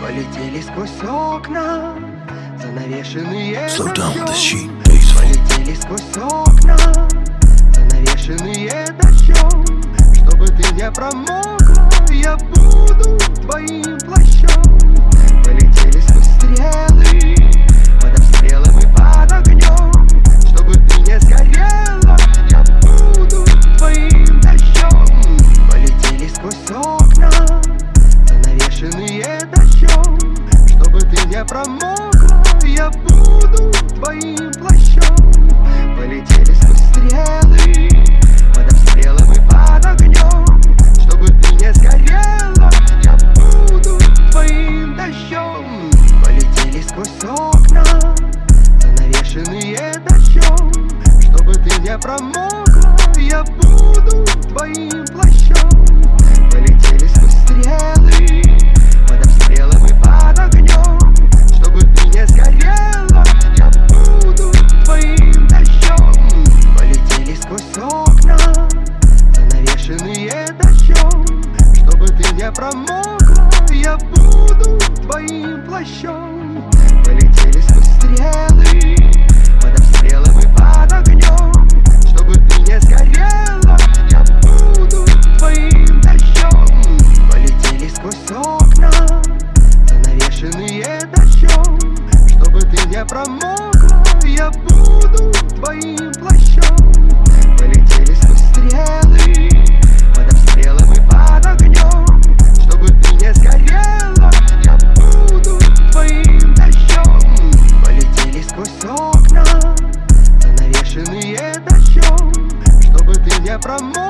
Полетели сквозь окна Занавешенные Slow down sheet, peaceful. Полетели сквозь окна Занавешенные дождем Чтобы ты не промокла Я буду твоим плащом Не промокла Я буду твоим плащом. Полетели сквозь стрелы Под обстрелом и под огнем. Чтобы ты не сгорела Я буду твоим дождем. Полетели сквозь окна Занавешенные дождем. Чтобы ты не промокла Я буду твоим плащом Полетели сквозь стрелы. Под обстрелом и под огнем. Чтобы ты не сгорела Я буду твоим дождем. Полетели сквозь окна Занавешенные дождем. Чтобы ты не промокла Я буду твоим from more.